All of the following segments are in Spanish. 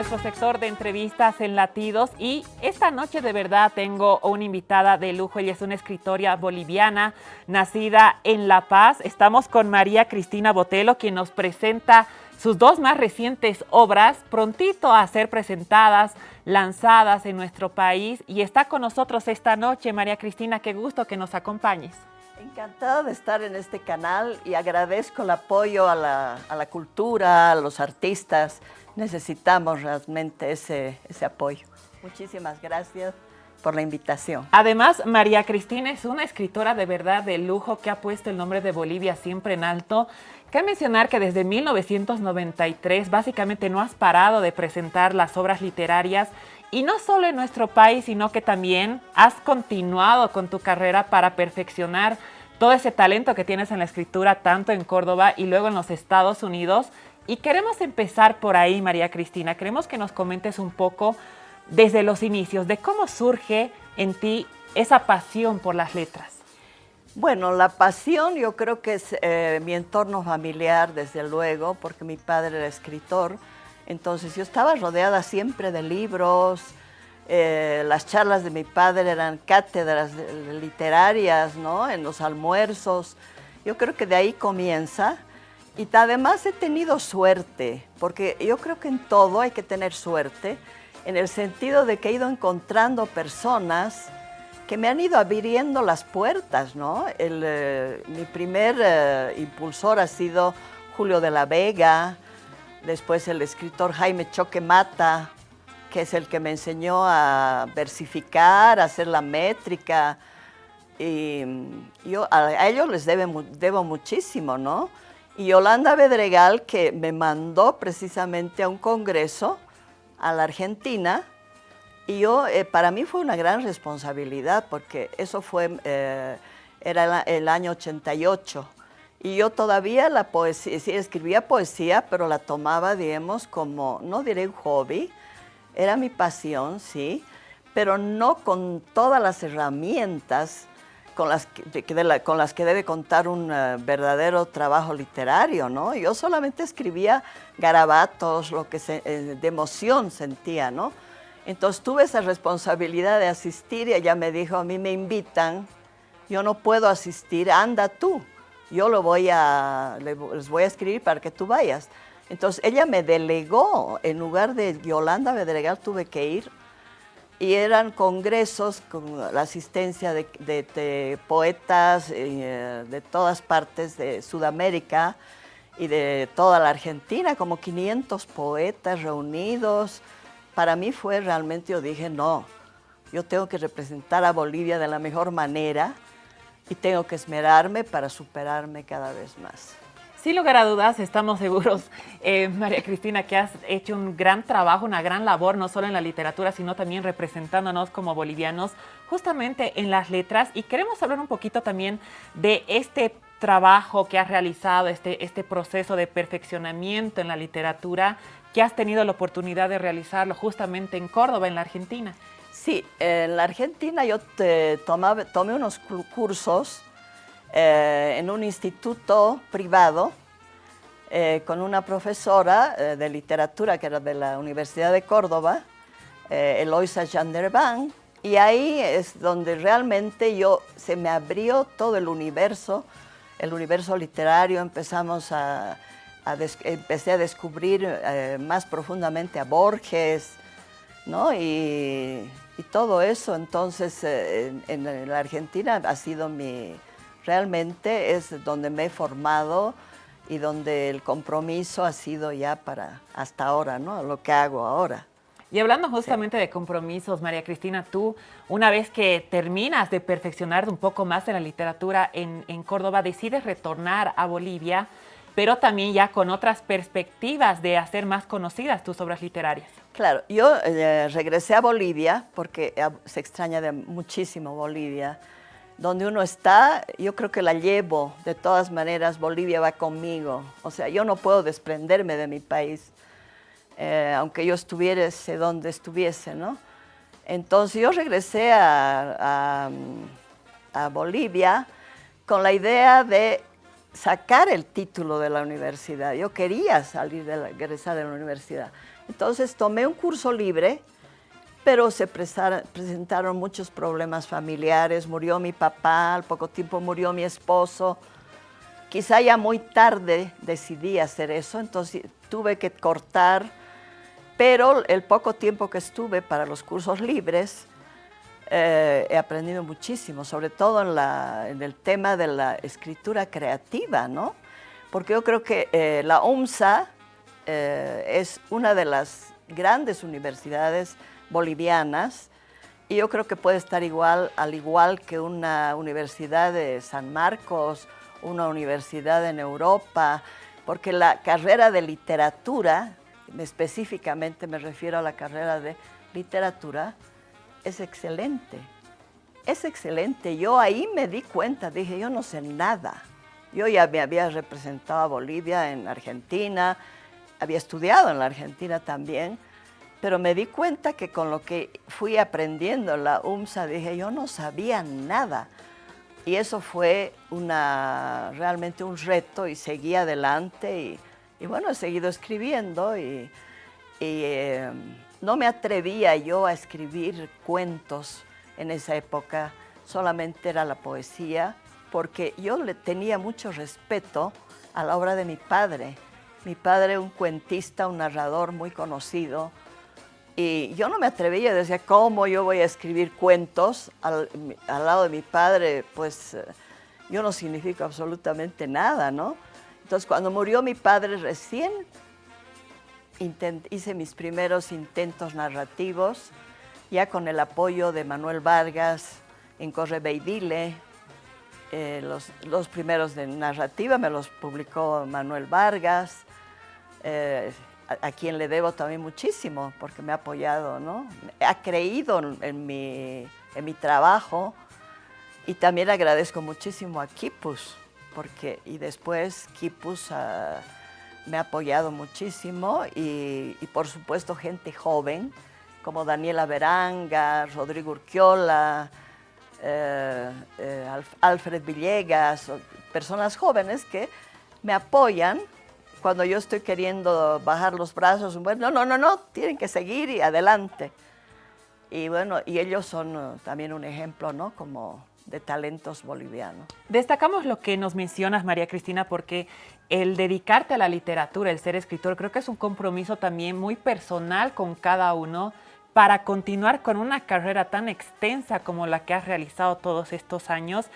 nuestro sector de entrevistas en Latidos y esta noche de verdad tengo una invitada de lujo. Ella es una escritora boliviana nacida en La Paz. Estamos con María Cristina Botelo, quien nos presenta sus dos más recientes obras, prontito a ser presentadas, lanzadas en nuestro país. Y está con nosotros esta noche, María Cristina, qué gusto que nos acompañes. Encantada de estar en este canal y agradezco el apoyo a la, a la cultura, a los artistas, necesitamos realmente ese, ese apoyo. Muchísimas gracias por la invitación. Además, María Cristina es una escritora de verdad de lujo que ha puesto el nombre de Bolivia siempre en alto. Cabe mencionar que desde 1993 básicamente no has parado de presentar las obras literarias y no solo en nuestro país, sino que también has continuado con tu carrera para perfeccionar todo ese talento que tienes en la escritura, tanto en Córdoba y luego en los Estados Unidos. Y queremos empezar por ahí, María Cristina. Queremos que nos comentes un poco desde los inicios de cómo surge en ti esa pasión por las letras. Bueno, la pasión yo creo que es eh, mi entorno familiar, desde luego, porque mi padre era escritor. Entonces yo estaba rodeada siempre de libros. Eh, las charlas de mi padre eran cátedras literarias, ¿no? En los almuerzos. Yo creo que de ahí comienza. Y además he tenido suerte, porque yo creo que en todo hay que tener suerte, en el sentido de que he ido encontrando personas que me han ido abriendo las puertas, ¿no? Eh, mi primer eh, impulsor ha sido Julio de la Vega, después el escritor Jaime Choque Mata, que es el que me enseñó a versificar, a hacer la métrica, y yo a, ellos les debo muchísimo, ¿no? Y Yolanda Bedregal, que me mandó precisamente a un congreso a la Argentina, y yo, eh, para mí fue una gran responsabilidad, porque eso fue, eh, era el, año 88, y yo todavía la poesía, sí, escribía poesía, pero la tomaba, digamos, como, no diré un hobby, era mi pasión, sí, pero no con todas las herramientas con las que, con las que debe contar un eh, verdadero trabajo literario, ¿no? Yo solamente escribía garabatos, lo que eh, de emoción sentía, ¿no? Entonces tuve esa responsabilidad de asistir y ella me dijo, a mí me invitan, yo no puedo asistir, anda tú, yo lo voy a, les voy a escribir para que tú vayas. Entonces ella me delegó, en lugar de Yolanda Bedregal tuve que ir y eran congresos con la asistencia de, poetas eh, de todas partes de Sudamérica y de toda la Argentina, como 500 poetas reunidos. Para mí fue realmente, yo dije, no, yo tengo que representar a Bolivia de la mejor manera y tengo que esmerarme para superarme cada vez más. Sin lugar a dudas, estamos seguros, eh, María Cristina, que has hecho un gran trabajo, una gran labor, no solo en la literatura, sino también representándonos como bolivianos, justamente en las letras. Y queremos hablar un poquito también de este trabajo que has realizado, este, este proceso de perfeccionamiento en la literatura, que has tenido la oportunidad de realizarlo justamente en Córdoba, en la Argentina. Sí, en la Argentina yo te tomé unos cursos eh, en un instituto privado eh, con una profesora eh, de literatura que era de la Universidad de Córdoba, Eloisa Janderban, y ahí es donde realmente yo, se me abrió todo el universo, el universo literario, empezamos a, empecé a descubrir más profundamente a Borges, ¿no? Y, todo eso, entonces en la Argentina ha sido mi, realmente es donde me he formado y donde el compromiso ha sido ya para hasta ahora, ¿no? Lo que hago ahora. Y hablando justamente de compromisos, María Cristina, tú, una vez que terminas de perfeccionar un poco más en la literatura en, Córdoba, decides retornar a Bolivia, pero también ya con otras perspectivas de hacer más conocidas tus obras literarias. Claro, yo eh, regresé a Bolivia porque eh, se extraña de muchísimo Bolivia donde uno está, yo creo que la llevo, de todas maneras Bolivia va conmigo, o sea, yo no puedo desprenderme de mi país, eh, aunque yo estuviese donde estuviese, ¿no? Entonces yo regresé a, Bolivia con la idea de sacar el título de la universidad, yo quería salir regresar de la universidad. Entonces tomé un curso libre, pero se presentaron muchos problemas familiares. Murió mi papá, al poco tiempo murió mi esposo. Quizá ya muy tarde decidí hacer eso, entonces tuve que cortar, pero el poco tiempo que estuve para los cursos libres, eh, he aprendido muchísimo, sobre todo en, el tema de la escritura creativa, ¿no? Porque yo creo que eh, la UMSA eh, es una de las grandes universidades bolivianas y yo creo que puede estar igual, al igual que una universidad de San Marcos, una universidad en Europa, porque la carrera de literatura, específicamente me refiero a la carrera de literatura, es excelente. Es excelente. Yo ahí me di cuenta, dije, yo no sé nada. Yo ya me había representado a Bolivia en Argentina, había estudiado en la Argentina también, pero me di cuenta que con lo que fui aprendiendo en la UMSA, dije, yo no sabía nada. Y eso fue una, realmente un reto y seguí adelante y, bueno, he seguido escribiendo y, eh, no me atrevía yo a escribir cuentos en esa época, solamente era la poesía, porque yo le tenía mucho respeto a la obra de mi padre. Mi padre, un cuentista, un narrador muy conocido, y yo no me atrevía, decía, ¿cómo yo voy a escribir cuentos al, lado de mi padre? Pues eh, yo no significo absolutamente nada, ¿no? Entonces, cuando murió mi padre recién, hice mis primeros intentos narrativos, ya con el apoyo de Manuel Vargas en Correveidile. Eh, los, primeros de narrativa me los publicó Manuel Vargas. Eh, a, quien le debo también muchísimo, porque me ha apoyado, ¿no? Ha creído en, mi, en mi trabajo y también agradezco muchísimo a Kipus, porque, y después Kipus ah, me ha apoyado muchísimo y, por supuesto gente joven, como Daniela Veranga, Rodrigo Urquiola, eh, eh, Alfred Villegas, personas jóvenes que me apoyan cuando yo estoy queriendo bajar los brazos, bueno, no, no, no, tienen que seguir y adelante. Y bueno, y ellos son uh, también un ejemplo, ¿no? Como de talentos bolivianos. Destacamos lo que nos mencionas, María Cristina, porque el dedicarte a la literatura, el ser escritor, creo que es un compromiso también muy personal con cada uno para continuar con una carrera tan extensa como la que has realizado todos estos años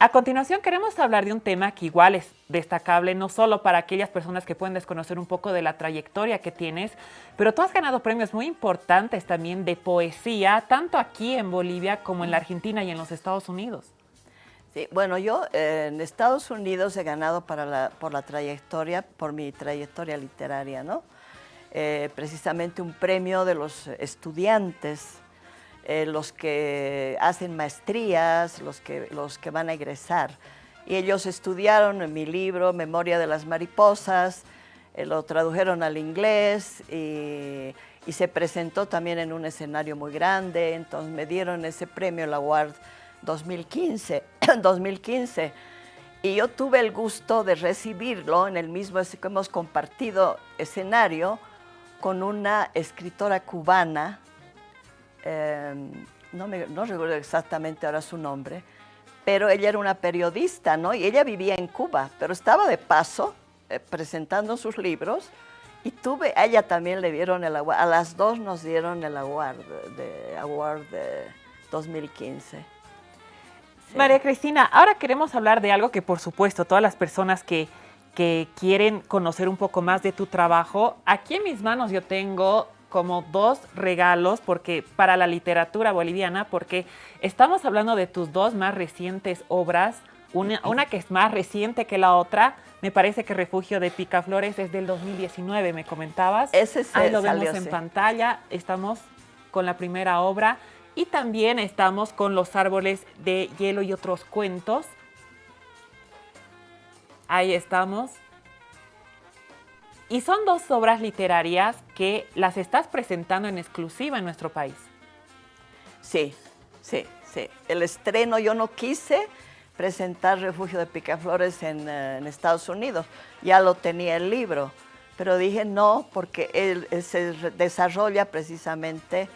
a continuación queremos hablar de un tema que igual es destacable, no solo para aquellas personas que pueden desconocer un poco de la trayectoria que tienes, pero tú has ganado premios muy importantes también de poesía, tanto aquí en Bolivia como en la Argentina y en los Estados Unidos. Sí, bueno, yo eh, en Estados Unidos he ganado por la trayectoria, por mi trayectoria literaria, ¿no? Eh, precisamente un premio de los estudiantes eh, los que hacen maestrías, los que, los que van a egresar. Y ellos estudiaron mi libro, Memoria de las Mariposas, eh, lo tradujeron al inglés y, se presentó también en un escenario muy grande, entonces me dieron ese premio, la Award 2015, 2015. Y yo tuve el gusto de recibirlo en el mismo que hemos compartido escenario con una escritora cubana Em, no, me, no recuerdo exactamente ahora su nombre, pero ella era una periodista, ¿no? Y ella vivía en Cuba, pero estaba de paso eh, presentando sus libros y tuve, a ella también le dieron el award, a las dos nos dieron el award de, award de 2015. María Cristina, ahora queremos hablar de algo que por supuesto todas las personas que, que quieren conocer un poco más de tu trabajo, aquí en mis manos yo tengo como dos regalos porque para la literatura boliviana, porque estamos hablando de tus dos más recientes obras, una, una, que es más reciente que la otra, me parece que Refugio de Picaflores es del 2019, me comentabas. Ese sí, Ahí lo vemos en pantalla, estamos con la primera obra y también estamos con Los Árboles de Hielo y otros cuentos. Ahí estamos. Y son dos obras literarias que las estás presentando en exclusiva en nuestro país. Sí, sí, sí. El estreno yo no quise presentar Refugio de Picaflores en, eh, Estados Unidos. Ya lo tenía el libro. pero dije no, porque él, se desarrolla precisamente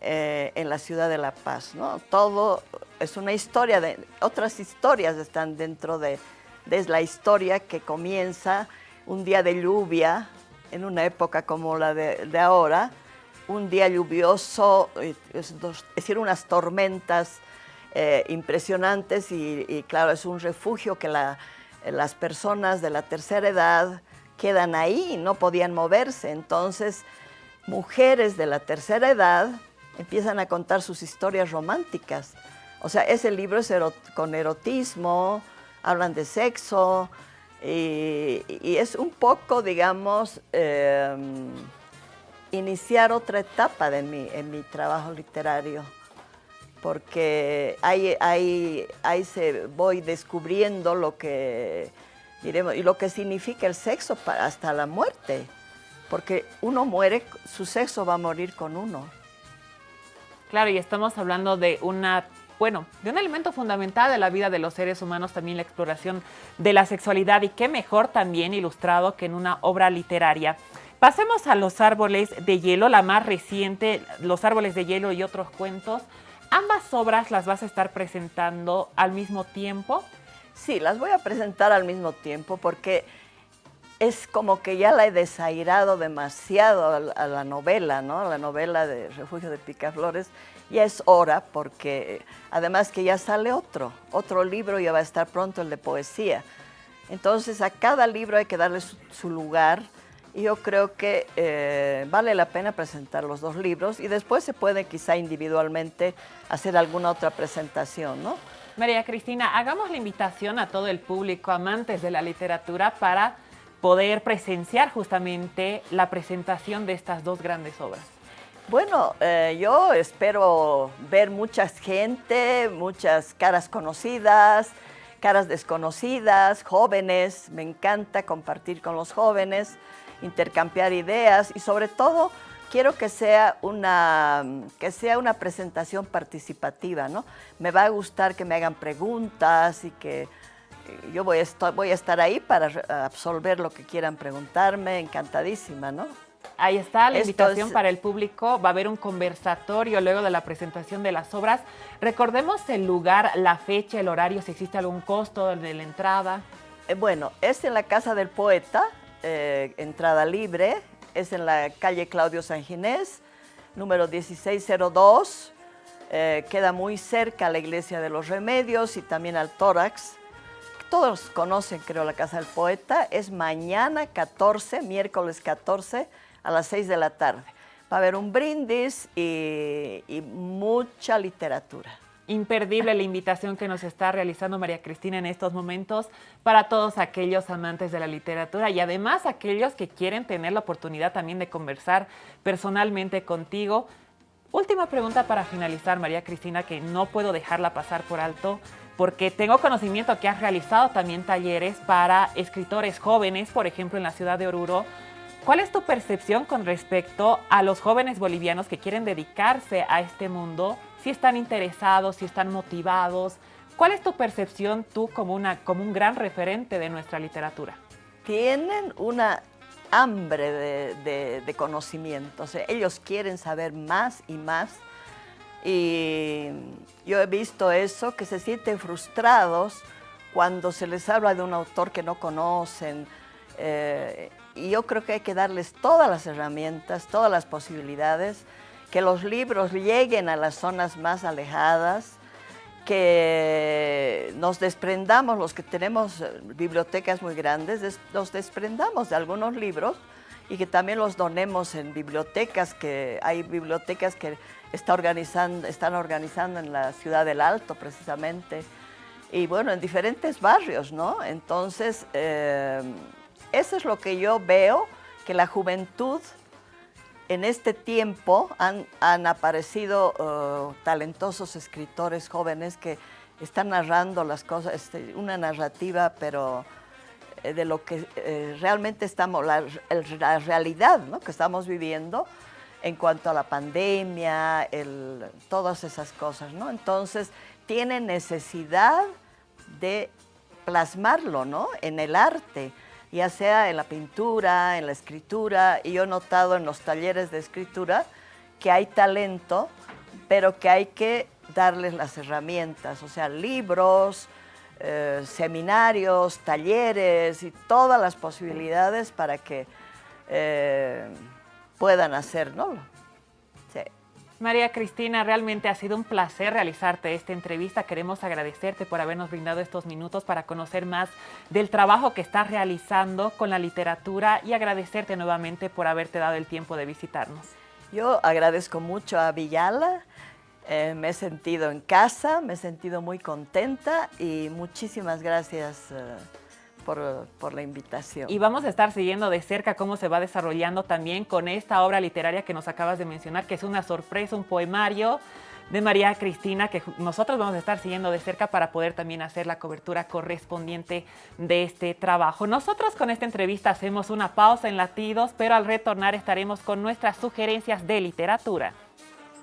eh, en la ciudad de La Paz, ¿no? Todo es una historia, de, otras historias están dentro de, de la historia que comienza un día de lluvia, en una época como la de, ahora, un día lluvioso, es, decir, unas tormentas eh, impresionantes y, claro, es un refugio que las personas de la tercera edad quedan ahí no podían moverse. Entonces, mujeres de la tercera edad empiezan a contar sus historias románticas. O sea, ese libro es con erotismo, hablan de sexo, y, es un poco, digamos, em, iniciar otra etapa de mi, en mi trabajo literario, porque ahí, ahí, ahí se voy descubriendo lo que, diremos, y lo que significa el sexo para, hasta la muerte, porque uno muere, su sexo va a morir con uno. Claro, y estamos hablando de una bueno, de un elemento fundamental de la vida de los seres humanos, también la exploración de la sexualidad y qué mejor también ilustrado que en una obra literaria. Pasemos a Los Árboles de Hielo, la más reciente, Los Árboles de Hielo y otros cuentos. ¿Ambas obras las vas a estar presentando al mismo tiempo? Sí, las voy a presentar al mismo tiempo porque es como que ya la he desairado demasiado a la novela, ¿no? A la novela de Refugio de Picaflores ya es hora porque además que ya sale otro, otro libro ya va a estar pronto el de poesía. Entonces a cada libro hay que darle su, lugar y yo creo que eh, vale la pena presentar los dos libros y después se puede quizá individualmente hacer alguna otra presentación, ¿no? María Cristina, hagamos la invitación a todo el público, amantes de la literatura, para poder presenciar justamente la presentación de estas dos grandes obras. Bueno, eh, yo espero ver mucha gente, muchas caras conocidas, caras desconocidas, jóvenes. Me encanta compartir con los jóvenes, intercambiar ideas y sobre todo quiero que sea una, que sea una presentación participativa, ¿no? Me va a gustar que me hagan preguntas y que yo voy a, estar, voy a estar ahí para absolver lo que quieran preguntarme, encantadísima, ¿no? Ahí está la invitación para el público. Va a haber un conversatorio luego de la presentación de las obras. Recordemos el lugar, la fecha, el horario, si existe algún costo de la entrada. Eh, bueno, es en la Casa del Poeta, eh, entrada libre. Es en la calle Claudio San Ginés, número 1602. Eh, queda muy cerca a la Iglesia de los Remedios y también al Tórax. Todos conocen, creo, la Casa del Poeta. Es mañana 14, miércoles 14 a las 6 de la tarde. Va a haber un brindis y, mucha literatura. Imperdible la invitación que nos está realizando María Cristina en estos momentos para todos aquellos amantes de la literatura y además aquellos que quieren tener la oportunidad también de conversar personalmente contigo. Última pregunta para finalizar, María Cristina, que no puedo dejarla pasar por alto porque tengo conocimiento que has realizado también talleres para escritores jóvenes, por ejemplo en la ciudad de Oruro, ¿Cuál es tu percepción con respecto a los jóvenes bolivianos que quieren dedicarse a este mundo? Si están interesados, si están motivados. ¿Cuál es tu percepción tú como, una, como un gran referente de nuestra literatura? Tienen una hambre de, conocimiento. ellos quieren saber más y más. Y yo he visto eso, que se sienten frustrados cuando se les habla de un autor que no conocen. Eh, y yo creo que hay que darles todas las herramientas, todas las posibilidades, que los libros lleguen a las zonas más alejadas, que nos desprendamos, los que tenemos eh, bibliotecas muy grandes, nos desprendamos de algunos libros y que también los donemos en bibliotecas, que hay bibliotecas que está organizando, están organizando en la ciudad del Alto precisamente, y bueno, en diferentes barrios, ¿no? Entonces, eh, eso es lo que yo veo, que la juventud en este tiempo han, aparecido uh, talentosos escritores jóvenes que están narrando las cosas, este, una narrativa, pero eh, de lo que realmente estamos, la, realidad que estamos viviendo en cuanto a la pandemia, todas esas cosas, ¿no? Entonces, tienen necesidad de plasmarlo, ¿no? En el arte ya sea en la pintura, en la escritura, y yo he notado en los talleres de escritura que hay talento, pero que hay que darles las herramientas, o sea, libros, eh, seminarios, talleres y todas las posibilidades para que eh, puedan hacerlo. María Cristina, realmente ha sido un placer realizarte esta entrevista. Queremos agradecerte por habernos brindado estos minutos para conocer más del trabajo que estás realizando con la literatura y agradecerte nuevamente por haberte dado el tiempo de visitarnos. Yo agradezco mucho a Villala, eh, me he sentido en casa, me he sentido muy contenta y muchísimas gracias. Eh, por, la invitación. Y vamos a estar siguiendo de cerca cómo se va desarrollando también con esta obra literaria que nos acabas de mencionar, que es una sorpresa, un poemario de María Cristina, que nosotros vamos a estar siguiendo de cerca para poder también hacer la cobertura correspondiente de este trabajo. Nosotros con esta entrevista hacemos una pausa en latidos, pero al retornar estaremos con nuestras sugerencias de literatura.